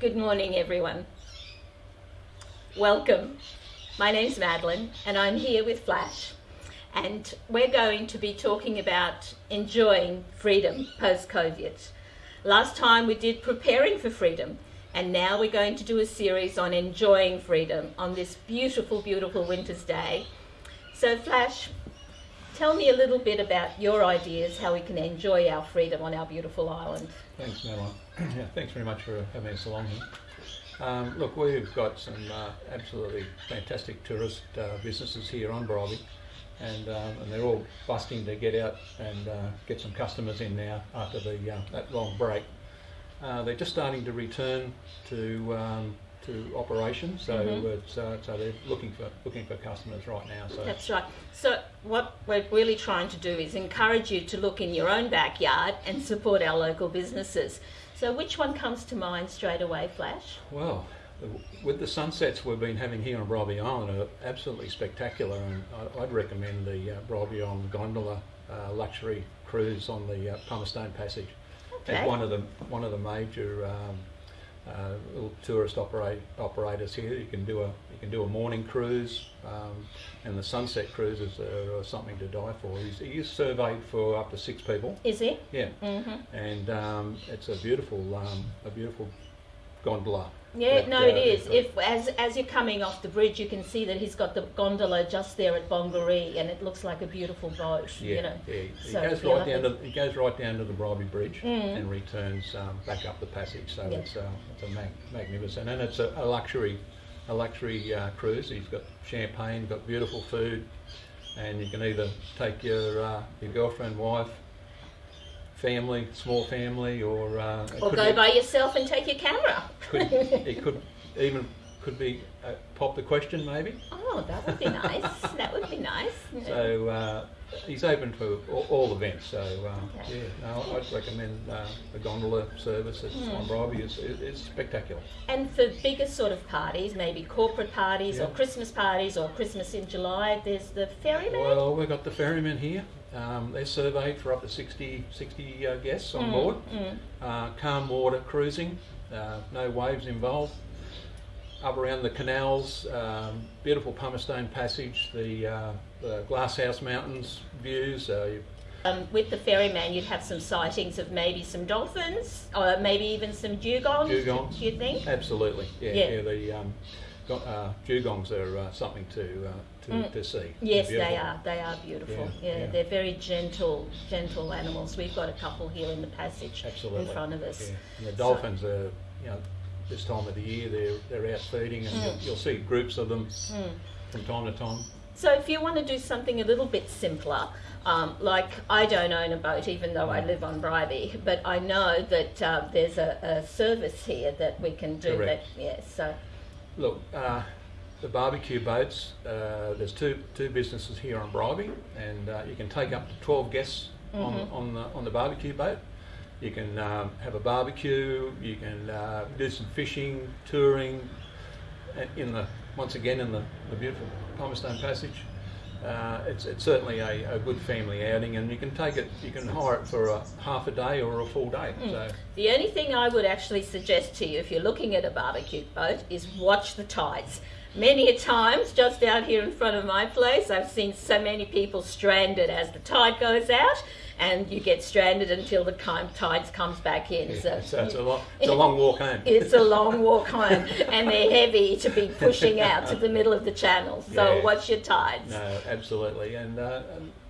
Good morning, everyone. Welcome. My name's Madeline, and I'm here with Flash. And we're going to be talking about enjoying freedom post COVID. Last time we did preparing for freedom, and now we're going to do a series on enjoying freedom on this beautiful, beautiful winter's day. So, Flash, tell me a little bit about your ideas how we can enjoy our freedom on our beautiful island. Thanks, Madeline. yeah, thanks very much for having us along here. Um, look, we've got some uh, absolutely fantastic tourist uh, businesses here on Bribie, and, um, and they're all busting to get out and uh, get some customers in now after the uh, that long break. Uh, they're just starting to return to um, to operation, so Mhm. it's, uh, so they're looking for looking for customers right now. So That's right. So, what we're really trying to do is encourage you to look in your own backyard and support our local businesses. So, which one comes to mind straight away, Flash? Well, with the sunsets we've been having here on Bribie Island are absolutely spectacular, and I'd recommend the uh, Bribie Island Gondola uh, luxury cruise on the uh, Pumicestone Passage. Okay. As one of the one of the major um, uh, little tourist operate, operators here, you can do a you can do a morning cruise, um, and the sunset cruises are, are something to die for. He's, he's surveyed for up to six people. Is he? Yeah, hmm and um, it's a beautiful um, a beautiful gondola. Yeah, no, it is. If as as you're coming off the bridge, you can see that he's got the gondola just there at Bongaree, and it looks like a beautiful boat. Yeah, you know. yeah. It So goes right down to it goes right down to the Bribie Bridge Mm. and returns um, back up the passage. So Yeah. it's uh, it's a mag- magnificent, and it's a, a luxury a luxury uh, cruise. You've got champagne, got beautiful food, and you can either take your uh, your girlfriend, wife, family, small family, or uh, Or go be- by yourself and take your camera. Could, it could even could be pop the question maybe. oh, that would be nice. that would be nice. So uh, he's open to all, all events. So uh, Okay. yeah, no, I'd recommend uh, the gondola service at on Bribie. It's, it's spectacular. And for bigger sort of parties, maybe corporate parties or Christmas parties or Christmas in July, there's the ferryman. Well, we've got the ferrymen here. Um, they're surveyed for up to 60, 60 uh, guests on Mm, board. mm. Uh, calm water cruising, uh, no waves involved. Up around the canals, um, beautiful Pumicestone Passage, the, uh, the Glasshouse Mountains views. Uh, Um, with the ferryman, you'd have some sightings of maybe some dolphins or maybe even some dugongs. Dugongs. Do you think? Absolutely, yeah. Yeah. yeah. the um, uh, dugongs are uh, something to uh, to, Mm. to see. Yes, they are. They are beautiful. Yeah, Yeah, yeah. they're very gentle, gentle animals. We've got a couple here in the passage Absolutely. in front of us. Yeah. And the dolphins are, you know, this time of the year they're they're out feeding, and you'll, Mm. you'll see groups of them Mm. from time to time. So if you want to do something a little bit simpler, um, like I don't own a boat even though I live on Bribie, but I know that uh, there's a, a service here that we can do Correct. that. Yeah, so Look, uh, the barbecue boats. Uh, there's two two businesses here on Bribie, and uh, you can take up to twelve guests on Mhm. on the on the barbecue boat. You can um, have a barbecue. You can uh, do some fishing, touring, in the once again in the, the beautiful Pumicestone Passage. Uh, it's, it's certainly a, a good family outing, and you can take it. You can hire it for a half a day or a full day. So the only thing I would actually suggest to you if you're looking at a barbecue boat is watch the tides. Many a times, just out here in front of my place, I've seen so many people stranded as the tide goes out, and you get stranded until the time tides comes back in. yeah, So, so it's a long it's a long walk home. it's a long walk home, and they're heavy to be pushing out to the middle of the channel. So Yeah. watch your tides. No, absolutely, and, uh,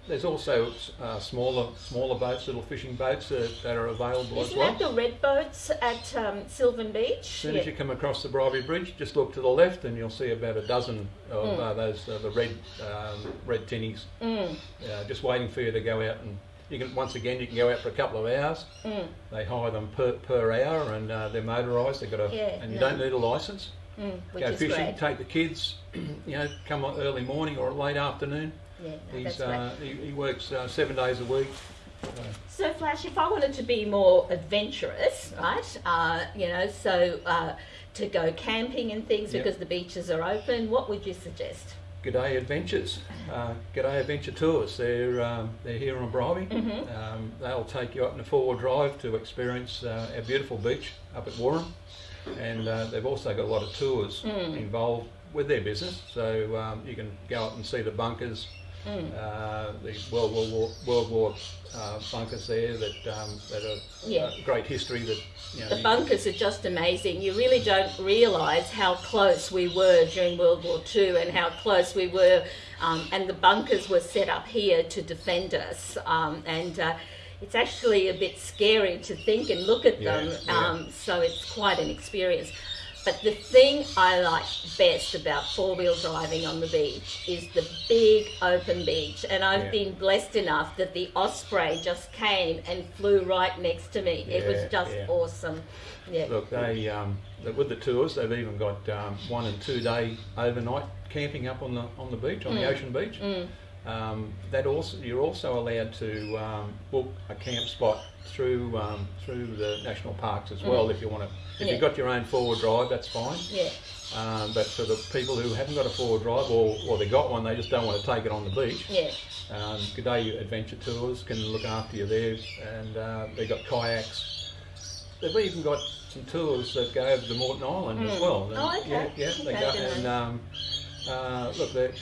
there's also uh, smaller smaller boats, little fishing boats uh, that are available as well. Isn't that the red boats at um, Sylvan Beach? As soon as you come across the Bribie Bridge, just look to the left, and you'll see about a dozen of Mm. uh, those uh, the red um, red tinnies, Mm, uh, just waiting for you to go out and. You can once again you can go out for a couple of hours. mm, They hire them per, per hour, and uh, they're motorised. They've got a Yeah, and you no. don't need a license. mm, go fishing, great. take the kids. you know, come on early morning or late afternoon. Yeah, no, He's uh, he, he works uh, seven days a week. So, So, Flash, if I wanted to be more adventurous, right? Uh, you know, so uh, to go camping and things Yep. because the beaches are open, what would you suggest? G'day Adventures, uh, G'day Adventure Tours. They're um, they're here on Bribie. Mhm. Um, they'll take you up in a four-wheel drive to experience uh, our beautiful beach up at Woorim. and uh, they've also got a lot of tours involved with their business. So um, you can go up and see the bunkers, uh, the World War, War World War uh, bunkers there that um, that are Yeah. uh, great history. That you know, The you- bunkers are just amazing. You really don't realise how close we were during World War II and how close we were. Um, and the bunkers were set up here to defend us. Um, and uh, it's actually a bit scary to think and look at Yeah, them. yeah. Um, so it's quite an experience. But the thing I like best about four wheel driving on the beach is the big open beach. And I've Yeah. been blessed enough that the Osprey just came and flew right next to me. it was just yeah. awesome. Yeah. Look, they um, with the tours, they've even got um, one and two day overnight camping up on the on the beach, on the Mm. ocean beach. Um, that also you're also allowed to um, book a camp spot through um, through the national parks as well if you want to. If Mm. Yeah. you've got your own four wheel drive, that's fine. Yeah. Um, but for the people who haven't got a four wheel drive or, or they got one, they just don't want to take it on the beach. Yeah. Um, G'day Adventure Tours can look after you there, and uh, they've got kayaks. They've even got some tours that go over to Moreton Island as Mm. well. And, Oh, okay. Yeah, yeah they Okay, go, and um, uh, look, they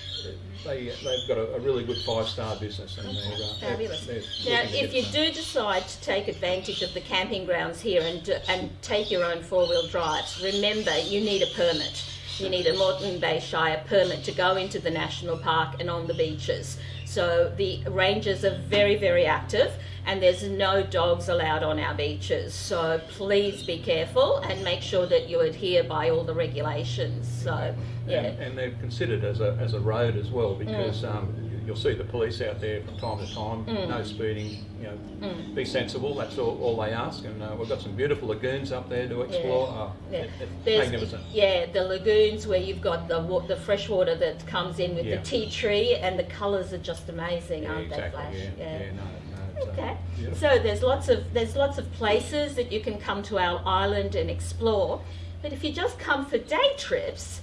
they they've got a, a really good five star business, and they're, uh, they're- they're Now, if you do decide to take advantage of the camping grounds here and do- and take your own four wheel drives, remember you need a permit. You need a Moreton Bay Shire permit to go into the national park and on the beaches. So the rangers are very, very active, and there's no dogs allowed on our beaches. So please be careful and make sure that you adhere by all the regulations. So yeah, And, and they're considered as a, as a road as well because Mm. um, you'll see the police out there from time to time. No speeding, you know, Mm. be sensible. That's all, all they ask. And uh, we've got some beautiful lagoons up there to explore. Oh, Yeah. it- it's magnificent. Yeah, the lagoons where you've got the the fresh water that comes in with Yeah. the tea tree, and the colours are just amazing, Yeah, aren't exactly. they, Flash? Yeah, yeah, no, no, uh, Okay. So there's lots of there's lots of places that you can come to our island and explore, but if you just come for day trips,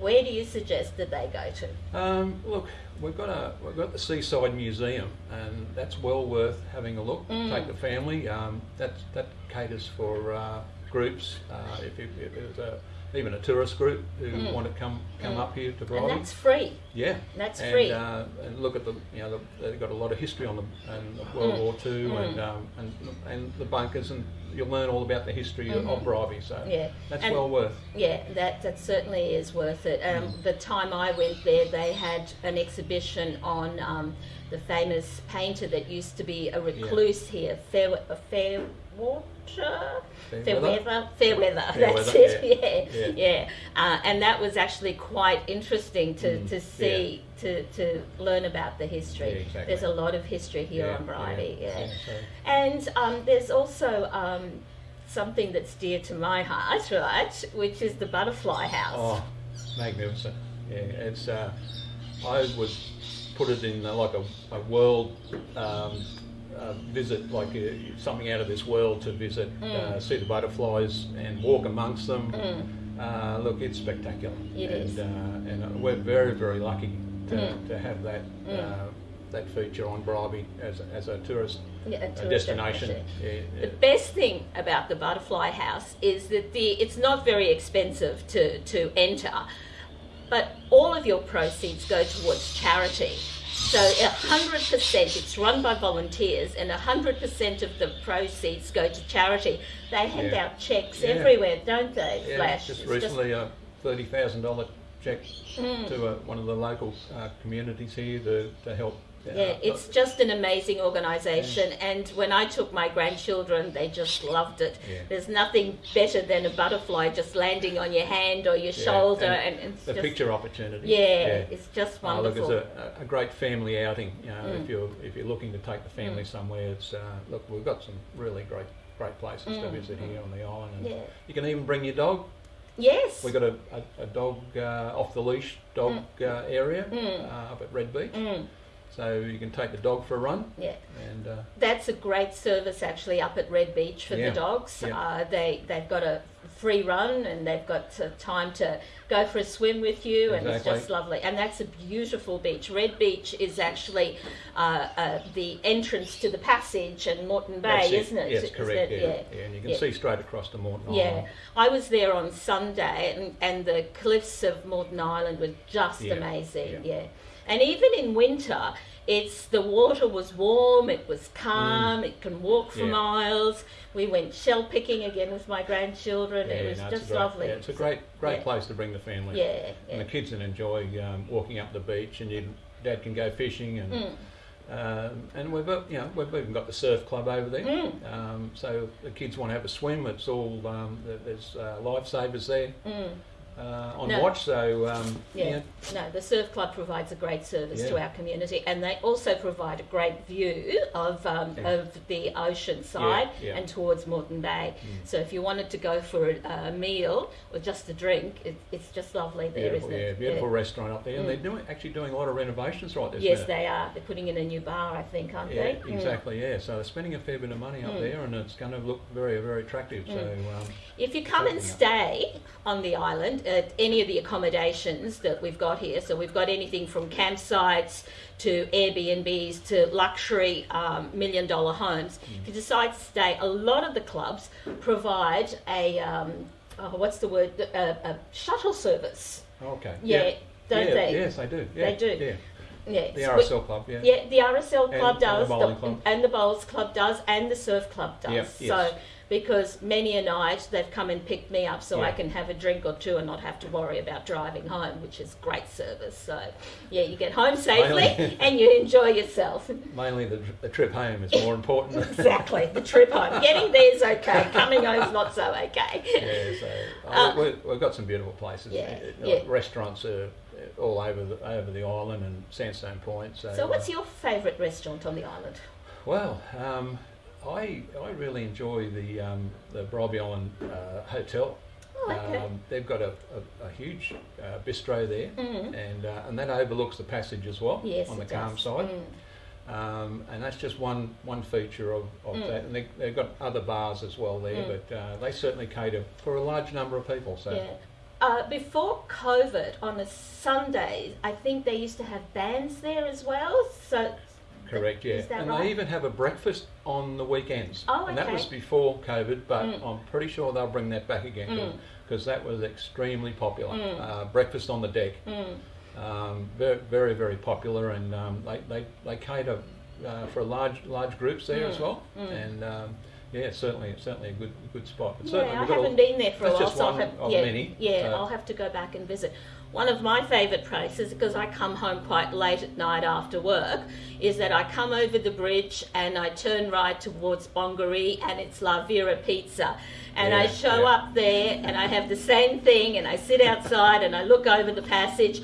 where do you suggest that they go to? Um, look, we've got a we've got the Seaside Museum, and that's well worth having a look. Mm. Take the family. Um, that that caters for uh, groups. Uh, if, if there's a even a tourist group who want to come come up here to Mm. And that's free. yeah, that's and, free. Uh, and look at the you know the, they've got a lot of history on the and World Mm. War Two and um, and and the bunkers, and you'll learn all about the history of Bribie. So Mm-hmm. Yeah. that's And- well worth. Yeah, that, that certainly is worth it. Um, Mm. The time I went there, they had an exhibition on um, the famous painter that used to be a recluse here, Fair, uh, Fairwater? Fairweather? Fairweather, that's it, yeah, yeah. yeah. Uh, and that was actually quite interesting to, Mm, to see, to, to learn about the history. Yeah, exactly. There's a lot of history here Yeah, on Bribie, yeah, yeah. yeah, so- And um, there's also um, something that's dear to my heart, right? Which is the butterfly house. Oh, magnificent! Yeah, it's. Uh, I would put it in uh, like a, a world um, uh, visit, like uh, something out of this world to visit, uh, Mm. see the butterflies and walk amongst them. Uh, look, it's spectacular. It and, is. Uh, and we're very, very lucky to, Mm. to have that. That feature on Bribie as a, as a tourist, Yeah, a tourist destination. destination. Yeah, The best thing about the butterfly house is that the it's not very expensive to, to enter, but all of your proceeds go towards charity. So hundred percent, it's run by volunteers, and hundred percent of the proceeds go to charity. They hand Yeah. out checks Yeah. everywhere, don't they? Yeah, Flash. just It's recently a thirty thousand dollar check Mm. to uh, one of the local uh, communities here to, to help. Yeah, it's just an amazing organisation, and when I took my grandchildren, they just loved it. Yeah. There's nothing better than a butterfly just landing on your hand or your Yeah, shoulder, and and, it's the just picture opportunity. yeah, it's just Oh, look, it's a, a great family outing. You know, Mm. if you're if you're looking to take the family somewhere, it's uh, look, we've got some really great great places to Mm. visit here on the island. And Yeah. You can even bring your dog. yes. We've got a, a, a dog uh, off the leash dog uh, area Mm. uh, up at Red Beach, Mm, so you can take the dog for a run. yeah. And uh, That's a great service actually up at Red Beach for Yeah, the dogs. yeah. Uh, they they've got a free run and they've got uh, time to go for a swim with you, and it's just lovely. And that's a beautiful beach. Red Beach is actually uh, uh, the entrance to the passage and Moreton Bay, isn't it? Yes, Isn't correct. it? Yeah. yeah, and you can see straight across to Moreton Yeah, I was there on Sunday, and, and the cliffs of Moreton Island were just amazing. yeah. And even in winter, it's the water was warm, it was calm, it can walk for Mm. Yeah. miles. We went shell picking again with my grandchildren. Yeah, it was no, just great- lovely. Yeah, it's a great, great place to bring the family. Yeah, And the kids can enjoy um, walking up the beach, and you, Dad can go fishing, and Mm. um, and we've got- you know we've even got the surf club over there. Mm. Um, so the kids want to have a swim. It's all um, there's uh, lifesavers there Mm. Uh, on No. watch. So um, Yeah. No, the Surf Club provides a great service to our community, and they also provide a great view of um, Yeah. of the ocean side yeah. and towards Moreton Bay. Mm. So if you wanted to go for a, a meal or just a drink, it, it's just lovely there, beautiful, yeah, it? beautiful restaurant up there, and Mm. they're doing actually doing a lot of renovations right there. Yes, minute. they are. They're putting in a new bar, I think, aren't Yeah, they? Mm. exactly. Yeah, so they're spending a fair bit of money up Mm. there, and it's going to look very, very attractive. So um, If you come and stay on the island at any of the accommodations that we've got here, so we've got anything from campsites to Airbnbs to luxury um, million dollar homes. Mm. If you decide to stay, a lot of the clubs provide a um, oh, what's the word? A, a shuttle service. okay. Yeah, don't yeah, they? Yes, they do. Yeah, They do. Yeah, Yeah, the RSL club. Yeah. Yeah, the RSL And- club and the does, club. and the bowls club does, and the surf club does. Yep, So yes. Because many a night they've come and picked me up, so I can have a drink or two and not have to worry about driving home, which is great service. So yeah, you get home safely Mainly- and you enjoy yourself. Mainly the, the trip home is more important. exactly, the trip home. Getting there's okay, coming home is not so okay. yeah, so Uh, we we've got some beautiful places. Yeah, Uh, yeah. Restaurants are all over the over the island and Sandstone Point. So, So what's uh, your favourite restaurant on the island? well, um, I I really enjoy the um, the Bribie Island uh, Hotel. Oh, okay. Um, they've got a, a, a huge uh, bistro there, Mm. and uh, and that overlooks the passage as well Yes, on the calm does. side. Mm. Um, and that's just one one feature of, of Mm. that. And they, they've got other bars as well there, Mm. but uh, they certainly cater for a large number of people. So Yeah. Uh, before COVID, on a Sunday, I think they used to have bands there as well. So correct, yeah. Is that and right? they even have a breakfast on the weekends. Oh, okay. And that was before COVID, but Mm. I'm pretty sure they'll bring that back again Mm. because that was extremely popular. Mm. Uh, breakfast on the deck, mm, um, very, very, very popular, and um, they, they, they cater uh, for large large groups there as Mm. well. Mm. And um, yeah, it's certainly certainly a good good spot. But yeah, certainly I we've got a- haven't been there for a that's while, just so I'll have, of yeah, many. yeah, Uh, I'll have to go back and visit. One of my favourite places, because I come home quite late at night after work, is that I come over the bridge and I turn right towards Bongaree and it's La Vera Pizza. And I show yeah. up there and I have the same thing and I sit outside and I look over the passage.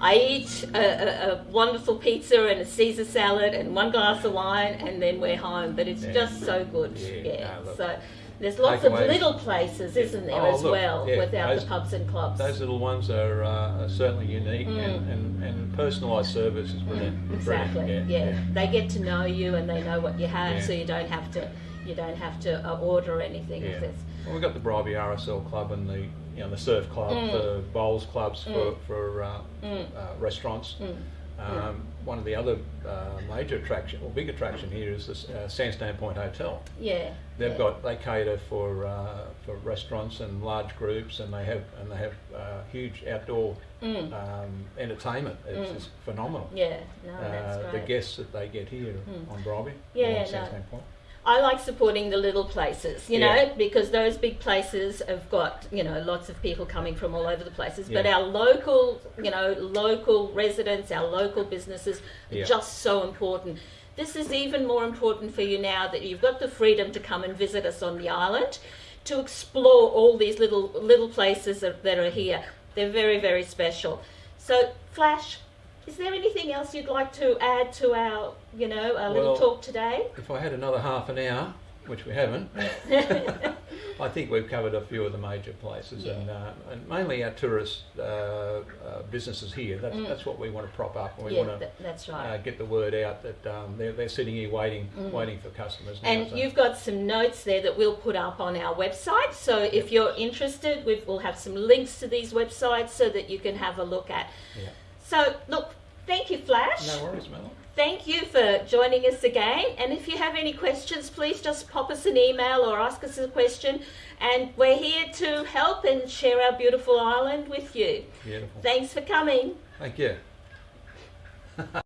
I eat a, a, a wonderful pizza and a Caesar salad and one glass of wine and then we're home. But it's Yeah. just so good. Yeah, Yeah. no, so there's lots of little places, isn't there, Oh, as look, well, yeah, without those- the pubs and clubs. Those little ones are, uh, are certainly unique, Mm. and, and, and personalised service is brilliant. Mm, exactly. Brilliant, Yeah, They get to know you and they know what you have, Yeah. so you don't have to you don't have to uh, order anything. Yeah. Well, we've got the Bribie RSL club and the you know the surf club, Mm. the bowls clubs for Mm. for uh, Mm. uh, restaurants. Um, One of the other uh, major attraction or big attraction here is the uh, Sandstone Point Hotel. yeah. They've yeah. got they cater for uh, for restaurants and large groups, and they have and they have uh, huge outdoor Mm. um, entertainment. It's, Mm. it's phenomenal. Yeah, no, that's uh, the guests that they get here Mm. on Bribie Yeah, or yeah, on no. Sandstone Point. I like supporting the little places, you Yeah. know, because those big places have got, you know, lots of people coming from all over the places. But our local, you know, local residents, our local businesses are Yeah. just so important. This is even more important for you now that you've got the freedom to come and visit us on the island, to explore all these little little places that, that are here. They're very, very special. So, Flash, is there anything else you'd like to add to our, you know, our little talk today? If I had another half an hour, which we haven't, I think we've covered a few of the major places, and, uh, and mainly our tourist uh, uh, businesses here. That's, Mm. that's what we want to prop up, and we yeah, want to th- that's uh, right. get the word out that um, they're, they're sitting here waiting, waiting for customers. Now, and so- you've got some notes there that we'll put up on our website. So if you're interested, we've, we'll have some links to these websites so that you can have a look at. Yeah. So look, thank you, Flash. No worries, Mel. Thank you for joining us again. And if you have any questions, please just pop us an email or ask us a question. And we're here to help and share our beautiful island with you. Beautiful. Thanks for coming. Thank you.